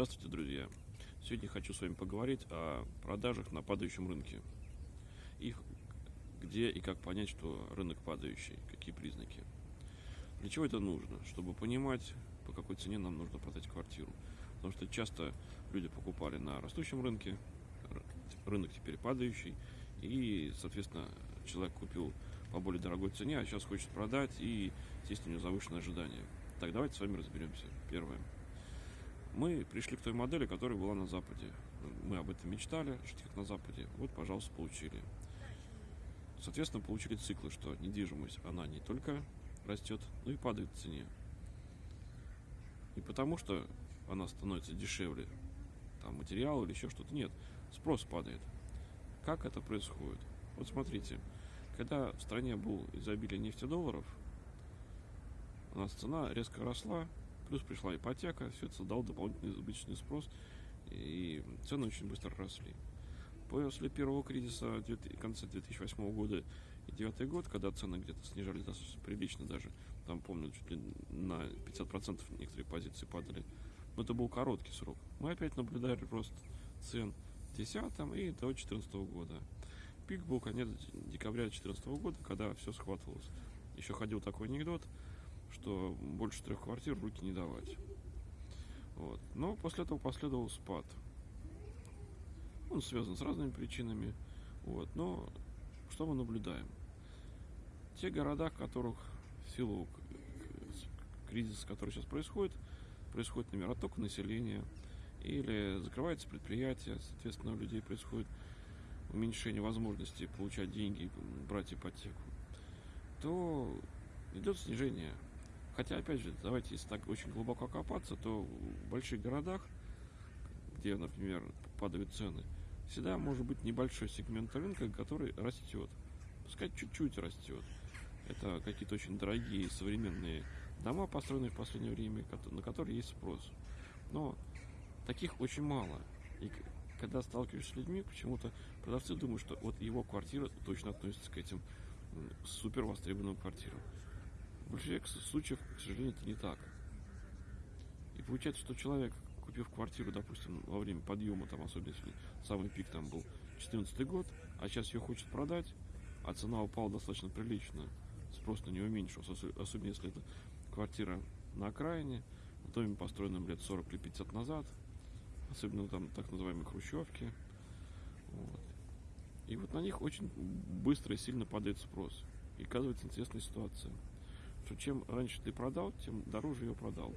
Здравствуйте, друзья! Сегодня хочу с вами поговорить о продажах на падающем рынке. Их где и как понять, что рынок падающий, какие признаки. Для чего это нужно? Чтобы понимать, по какой цене нам нужно продать квартиру. Потому что часто люди покупали на растущем рынке, рынок теперь падающий, и, соответственно, человек купил по более дорогой цене, а сейчас хочет продать, и, естественно, у него завышенное ожидание. Так, давайте с вами разберемся. Первое мы пришли к той модели, которая была на Западе. Мы об этом мечтали, жить как на Западе. Вот, пожалуйста, получили. Соответственно, получили циклы, что недвижимость, она не только растет, но и падает в цене. Не потому, что она становится дешевле, там материал или еще что-то. Нет, спрос падает. Как это происходит? Вот смотрите, когда в стране был изобилие нефтедолларов, у нас цена резко росла, Плюс пришла ипотека, все это создало дополнительный избыточный спрос, и цены очень быстро росли. После первого кризиса в конце 2008 года и 2009 год, когда цены где-то снижались достаточно прилично даже, там, помню, чуть ли на 50% некоторые позиции падали, но это был короткий срок. Мы опять наблюдали рост цен в 2010 и до 2014 года. Пик был конец декабря 2014 года, когда все схватывалось. Еще ходил такой анекдот – что больше трех квартир руки не давать. Вот. Но после этого последовал спад. Он связан с разными причинами. Вот. Но что мы наблюдаем? Те города, в которых в силу кризиса, который сейчас происходит, происходит, например, отток населения, или закрывается предприятие, соответственно, у людей происходит уменьшение возможности получать деньги, брать ипотеку, то идет снижение Хотя, опять же, давайте, если так очень глубоко копаться, то в больших городах, где, например, падают цены, всегда может быть небольшой сегмент рынка, который растет. Пускай чуть-чуть растет. Это какие-то очень дорогие современные дома, построенные в последнее время, на которые есть спрос. Но таких очень мало. И когда сталкиваешься с людьми, почему-то продавцы думают, что вот его квартира точно относится к этим супер востребованным квартирам. В большинстве случаев, к сожалению, это не так. И получается, что человек, купив квартиру, допустим, во время подъема, там, особенно если самый пик там был 14 год, а сейчас ее хочет продать, а цена упала достаточно прилично, спрос на нее уменьшился, особенно если это квартира на окраине, в доме, построенном лет 40 или 50 назад, особенно там так называемые хрущевки. Вот. И вот на них очень быстро и сильно падает спрос. И оказывается интересная ситуация что чем раньше ты продал, тем дороже ее продал.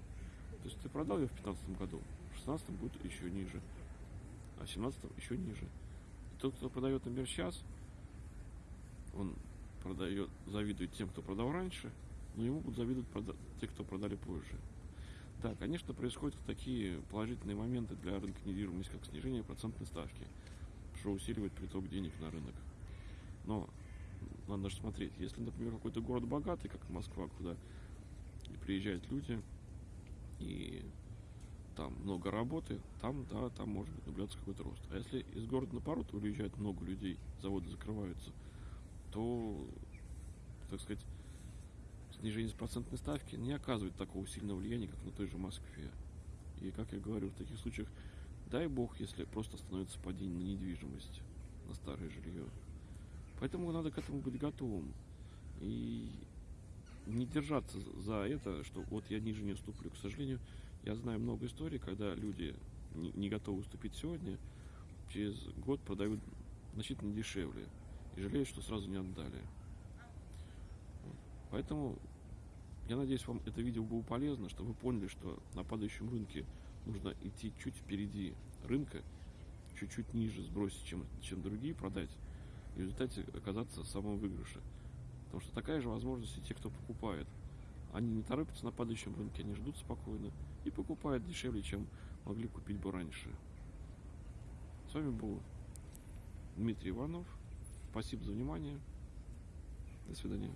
То есть ты продал ее в 2015 году, в 2016 будет еще ниже, а в 2017 еще ниже. И тот, кто продает, например, сейчас, он продает, завидует тем, кто продал раньше, но ему будут завидовать те, кто продали позже. Да, конечно, происходят такие положительные моменты для рынка недвижимости, как снижение процентной ставки, что усиливает приток денег на рынок. Но надо же смотреть. Если, например, какой-то город богатый, как Москва, куда приезжают люди, и там много работы, там, да, там может быть наблюдаться какой-то рост. А если из города на пород уезжает много людей, заводы закрываются, то, так сказать, снижение процентной ставки не оказывает такого сильного влияния, как на той же Москве. И, как я говорю, в таких случаях, дай бог, если просто становится падение на недвижимость, на старое жилье. Поэтому надо к этому быть готовым. И не держаться за это, что вот я ниже не уступлю. К сожалению, я знаю много историй, когда люди не, готовы уступить сегодня, через год продают значительно дешевле и жалеют, что сразу не отдали. Поэтому я надеюсь, вам это видео было полезно, чтобы вы поняли, что на падающем рынке нужно идти чуть впереди рынка, чуть-чуть ниже сбросить, чем, чем другие, продать в результате оказаться в самом выигрыше. Потому что такая же возможность и те, кто покупает. Они не торопятся на падающем рынке, они ждут спокойно и покупают дешевле, чем могли купить бы раньше. С вами был Дмитрий Иванов. Спасибо за внимание. До свидания.